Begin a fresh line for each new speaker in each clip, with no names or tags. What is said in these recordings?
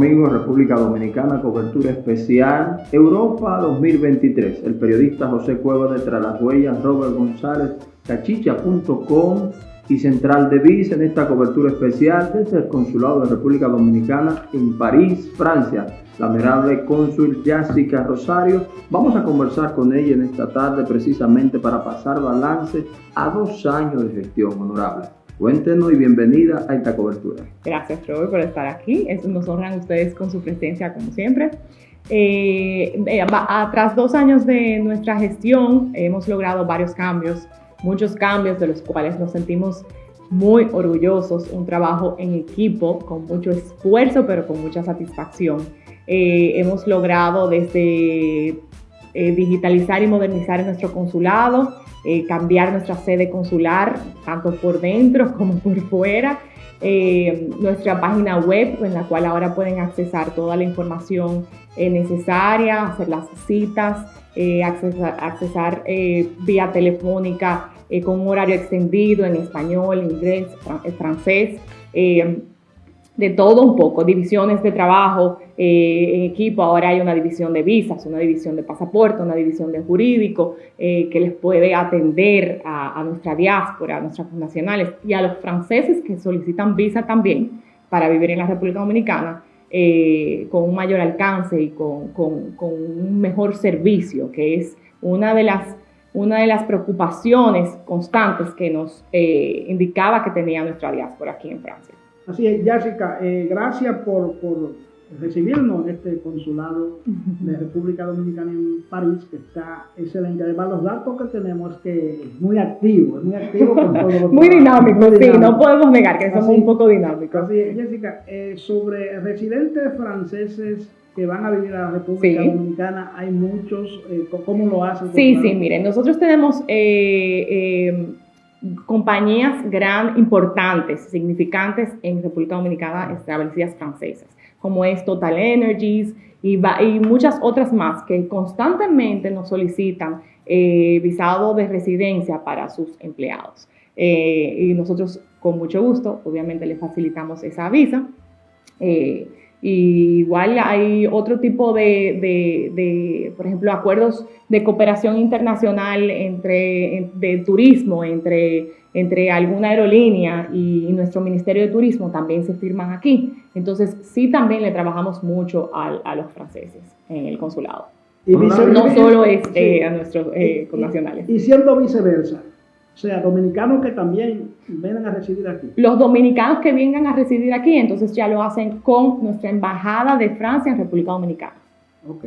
Domingo, República Dominicana, cobertura especial Europa 2023. El periodista José Cueva de Tras las Huellas, Robert González, cachicha.com y Central de Vis en esta cobertura especial desde el Consulado de República Dominicana en París, Francia. La admirable cónsul Jessica Rosario. Vamos a conversar con ella en esta tarde precisamente para pasar balance a dos años de gestión honorable. Cuéntenos y bienvenida a esta cobertura.
Gracias, Robert, por estar aquí. Nos honran ustedes con su presencia, como siempre. Eh, eh tras dos años de nuestra gestión, hemos logrado varios cambios, muchos cambios de los cuales nos sentimos muy orgullosos, un trabajo en equipo con mucho esfuerzo, pero con mucha satisfacción. Eh, hemos logrado desde eh, digitalizar y modernizar nuestro consulado, eh, cambiar nuestra sede consular, tanto por dentro como por fuera. Eh, nuestra página web, en la cual ahora pueden accesar toda la información eh, necesaria, hacer las citas, accesar, accesar vía telefónica con un horario extendido en español, inglés, francés de todo un poco, divisiones de trabajo eh, en equipo, ahora hay una división de visas, una división de pasaporte, una división de jurídico eh, que les puede atender a, nuestra diáspora, a nuestras nacionales y a los franceses que solicitan visa también para vivir en la República Dominicana eh, con un mayor alcance y con, un mejor servicio, que es una de las una de las preocupaciones constantes que nos indicaba que tenía nuestra diáspora aquí en Francia.
Así es, Jessica, eh, gracias por, recibirnos en este consulado de República Dominicana en París, que está excelente. Además, los datos que tenemos es que es muy activo, es muy activo con todo
Muy dinámico, sí, no podemos negar que somos un poco dinámicos.
Así es, Jessica, eh, sobre residentes franceses que van a vivir a la República Dominicana, hay muchos, eh, ¿cómo lo hacen?
Sí, sí, miren, nosotros tenemos compañías gran, importantes, significantes en República Dominicana establecidas francesas, como es Total Energies y, muchas otras más que constantemente nos solicitan eh, visado de residencia para sus empleados. Eh, y nosotros con mucho gusto, obviamente, le facilitamos esa visa. Eh, y igual hay otro tipo de, por ejemplo, acuerdos de cooperación internacional entre, de turismo entre, entre alguna aerolínea y, nuestro Ministerio de Turismo también se firman aquí. Entonces, sí también le trabajamos mucho a, los franceses en el consulado. Y no, solo es eh, a nuestros eh, connacionales.
Y siendo viceversa, o sea, dominicanos que también vengan a residir aquí.
Los dominicanos que vengan a residir aquí, entonces ya lo hacen con nuestra embajada de Francia en República Dominicana.
Ok.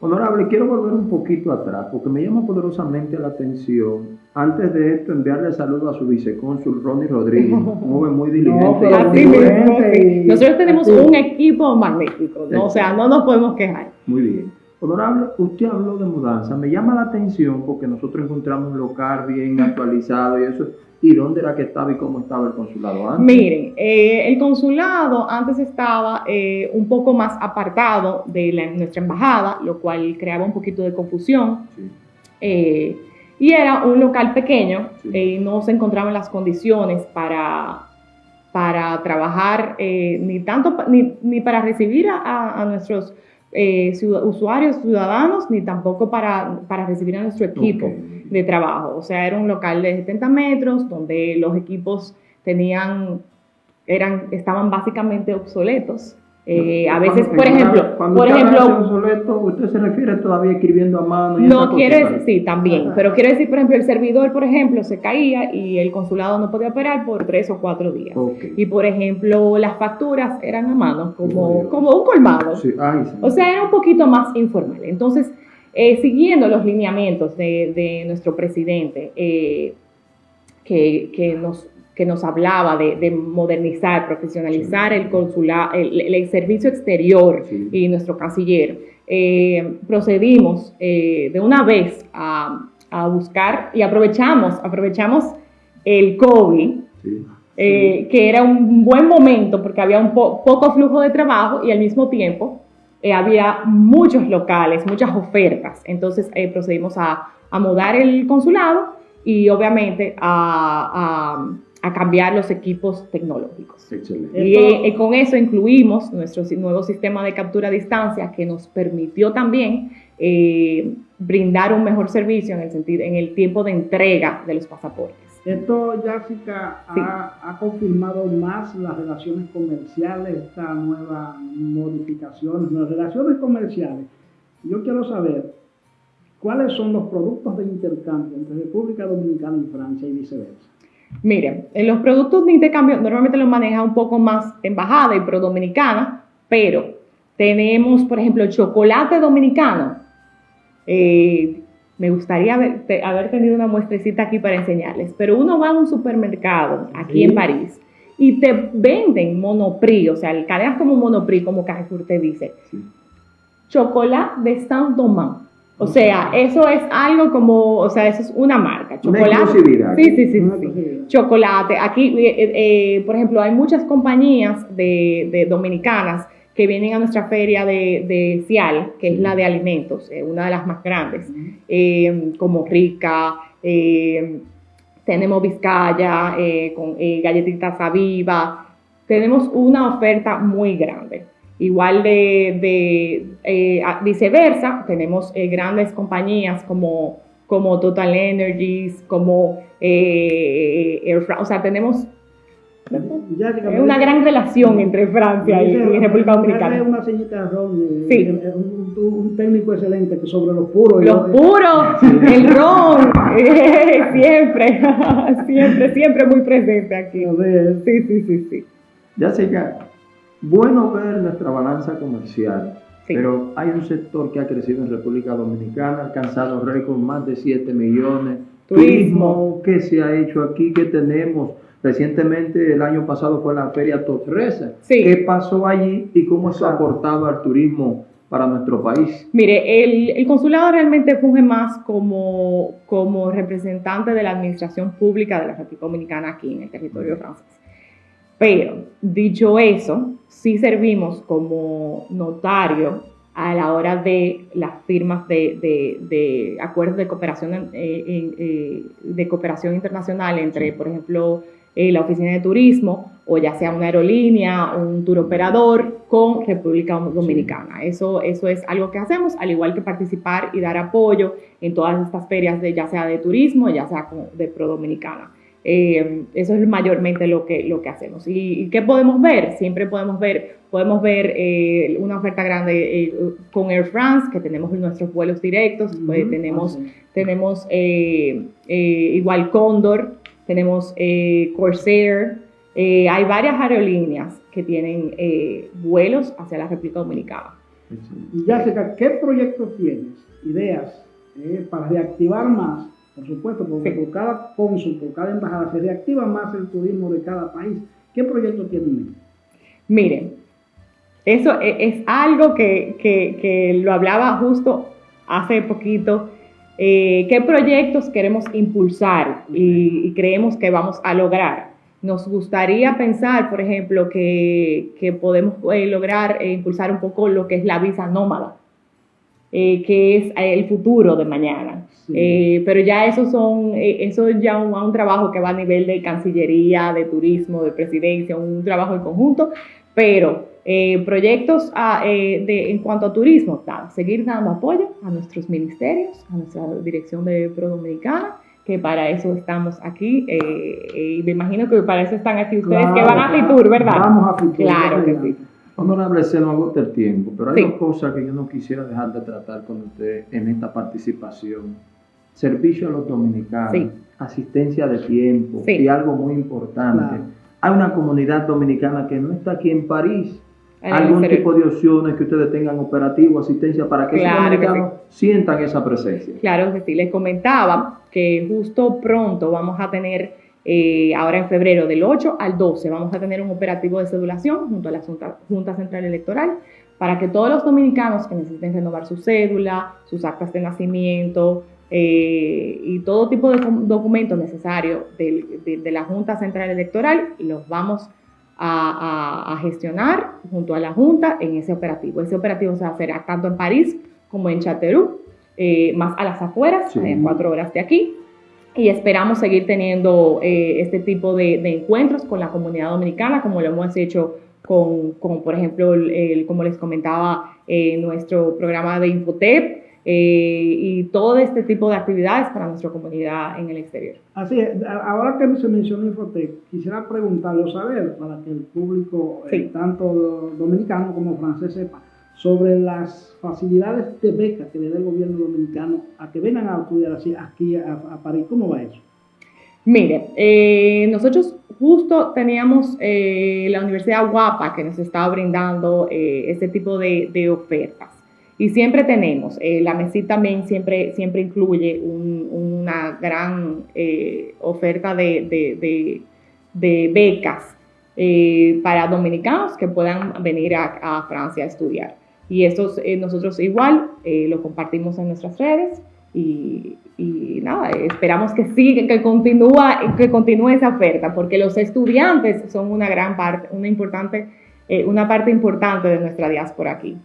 Honorable, quiero volver un poquito atrás porque me llama poderosamente la atención. Antes de esto, enviarle saludo a su vicecónsul Ronnie Rodríguez, un joven muy diligente.
Nosotros tenemos un equipo magnífico, o sea, no nos podemos quejar.
Muy bien. Honorable, usted habló de mudanza. Me llama la atención porque nosotros encontramos un local bien actualizado y eso. ¿Y dónde era que estaba y cómo estaba el consulado antes?
Miren, eh, el consulado antes estaba eh, un poco más apartado de nuestra embajada, lo cual creaba un poquito de confusión. Eh, y era un local pequeño, no se encontraban las condiciones para, para trabajar, ni tanto ni, ni, para recibir a, a nuestros eh, usuarios, ciudadanos, ni tampoco para, para recibir a nuestro equipo de trabajo. O sea, era un local de 70 metros donde los equipos tenían, eran, estaban básicamente obsoletos. Eh, a veces, por ejemplo, por ejemplo,
usted se refiere todavía escribiendo a mano.
no quiere decir, sí, también, pero quiero decir, por ejemplo, el servidor, por ejemplo, se caía y el consulado no podía operar por tres o cuatro días. Y por ejemplo, las facturas eran a mano, como, como un colmado. O sea, era un poquito más informal. Entonces, eh, siguiendo los lineamientos de, nuestro presidente, eh, que, que nos que nos hablaba de, modernizar, profesionalizar el consulado, el, servicio exterior y nuestro canciller, eh, procedimos eh, de una vez a, buscar y aprovechamos, aprovechamos el COVID, eh, que era un buen momento porque había un poco flujo de trabajo y al mismo tiempo había muchos locales, muchas ofertas. Entonces procedimos a, mudar el consulado y obviamente a a cambiar los equipos tecnológicos.
Excelente.
Y, eh, con eso incluimos nuestro nuevo sistema de captura a distancia que nos permitió también eh, brindar un mejor servicio en el, sentido, en el tiempo de entrega de los pasaportes.
Esto, Jessica, ha, ha, confirmado más las relaciones comerciales, esta nueva modificación, las relaciones comerciales. Yo quiero saber cuáles son los productos de intercambio entre República Dominicana y Francia y viceversa.
Miren, en los productos de intercambio normalmente los maneja un poco más embajada y pro dominicana, pero tenemos, por ejemplo, chocolate dominicano. Eh, me gustaría haber, haber, tenido una muestrecita aquí para enseñarles, pero uno va a un supermercado aquí en París y te venden Monoprix, o sea, cadenas como Monoprix, como Carrefour te dice, sí. chocolate de Saint-Domingue. O sea, eso es algo como, o sea, eso es una marca. Chocolate. sí, sí, sí, sí. Chocolate. Aquí, eh, eh, por ejemplo, hay muchas compañías de, dominicanas que vienen a nuestra feria de, de Cial, que es la de alimentos, eh, una de las más grandes, como Rica, tenemos Vizcaya, con galletitas Aviva, tenemos una oferta muy grande. Igual de, eh, viceversa, tenemos eh, grandes compañías como, como Total Energies, como eh, Air France, o sea, tenemos una gran relación entre Francia y, República Dominicana.
una señita de ron, sí. un, técnico excelente que sobre los puros.
Los puros, el ron, siempre, siempre, siempre muy presente aquí. Sí, sí, sí, sí.
Ya que bueno ver nuestra balanza comercial, pero hay un sector que ha crecido en República Dominicana, ha alcanzado récord más de 7 millones. Turismo, ¿qué se ha hecho aquí? ¿Qué tenemos? Recientemente, el año pasado fue la Feria Totresa. ¿Qué pasó allí y cómo eso ha aportado al turismo para nuestro país?
Mire, el, el, consulado realmente funge más como, como representante de la administración pública de la República Dominicana aquí en el territorio francés. Pero, dicho eso, sí servimos como notario a la hora de las firmas de, acuerdos de cooperación, eh, de cooperación internacional entre, por ejemplo, eh, la Oficina de Turismo o ya sea una aerolínea, un tour operador con República Dominicana. Eso, eso es algo que hacemos, al igual que participar y dar apoyo en todas estas ferias, de, ya sea de turismo, ya sea de Pro Dominicana. Eh, eso es mayormente lo que, lo que hacemos. ¿Y, qué podemos ver? Siempre podemos ver, podemos ver eh, una oferta grande eh, con Air France, que tenemos nuestros vuelos directos, pues, tenemos, tenemos igual Condor, tenemos Corsair, hay varias aerolíneas que tienen vuelos hacia la República Dominicana.
Jessica, ¿qué proyectos tienes? Ideas para reactivar más por supuesto, porque por cada cónsul, por cada embajada se reactiva más el turismo de cada país. ¿Qué proyecto tienen?
Miren, eso e, es, algo que, lo hablaba justo hace poquito. Eh, ¿Qué proyectos queremos impulsar y, creemos que vamos a lograr? Nos gustaría pensar, por ejemplo, que, podemos eh, lograr eh, impulsar un poco lo que es la visa nómada, que es el futuro de mañana. Eh, pero ya eso son, eh, eso ya un, un trabajo que va a nivel de Cancillería, de Turismo, de Presidencia, un trabajo en conjunto, pero eh, proyectos de, en cuanto a turismo, seguir dando apoyo a nuestros ministerios, a nuestra dirección de Pro Dominicana, que para eso estamos aquí, y me imagino que para eso están aquí ustedes que van a Fitur, ¿verdad?
Vamos a Fitur.
Claro que sí.
Honorable, se nos agota el tiempo, pero hay dos cosas que yo no quisiera dejar de tratar con usted en esta participación. Servicio a los dominicanos, asistencia de tiempo y algo muy importante. Hay una comunidad dominicana que no está aquí en París. algún tipo de opciones que ustedes tengan operativo, asistencia para que los dominicanos sientan esa presencia.
Claro que sí, les comentaba que justo pronto vamos a tener, eh, ahora en febrero, del 8 al 12, vamos a tener un operativo de cedulación junto a la Junta Central Electoral para que todos los dominicanos que necesiten renovar su cédula, sus actas de nacimiento, eh, y todo tipo de documentos necesarios de, la Junta Central Electoral los vamos a, gestionar junto a la Junta en ese operativo. Ese operativo se va a hacer tanto en París como en Chateauroux, eh, más a las afueras, en cuatro horas de aquí. Y esperamos seguir teniendo eh, este tipo de, encuentros con la comunidad dominicana, como lo hemos hecho con, por ejemplo, como les comentaba, eh, nuestro programa de Infotep eh, y todo este tipo de actividades para nuestra comunidad en el exterior.
Así es, ahora que se menciona Infotep, quisiera preguntarlo, saber, para que el público, tanto dominicano como francés, sepa sobre las facilidades de beca que le da el gobierno dominicano a que vengan a estudiar aquí a, París. ¿Cómo va eso?
Mire, eh, nosotros justo teníamos eh, la Universidad Guapa que nos estaba brindando eh, este tipo de, ofertas. Y siempre tenemos, la MESI también siempre, siempre incluye una gran oferta de, becas para dominicanos que puedan venir a Francia a estudiar. Y esto eh, nosotros igual eh, lo compartimos en nuestras redes y, nada, esperamos que siga, que continúa, que continúe esa oferta, porque los estudiantes son una gran parte, una importante, eh, una parte importante de nuestra diáspora aquí.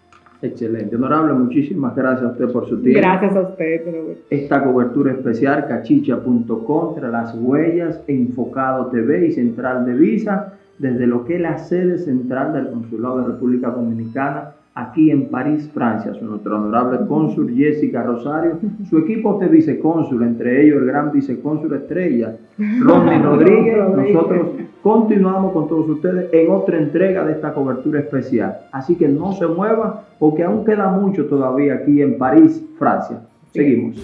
Excelente. Honorable, muchísimas gracias a usted por su tiempo.
Gracias a usted.
Esta cobertura especial, cachicha.com, tras las huellas, Enfocado TV y Central de Visa, desde lo que es la sede central del Consulado de República Dominicana aquí en París, Francia, su nuestro honorable cónsul Jessica Rosario, su equipo de vicecónsul, entre ellos el gran vicecónsul estrella, Ronnie Rodríguez. Nosotros continuamos con todos ustedes en otra entrega de esta cobertura especial. Así que no se muevan porque aún queda mucho todavía aquí en París, Francia. Seguimos.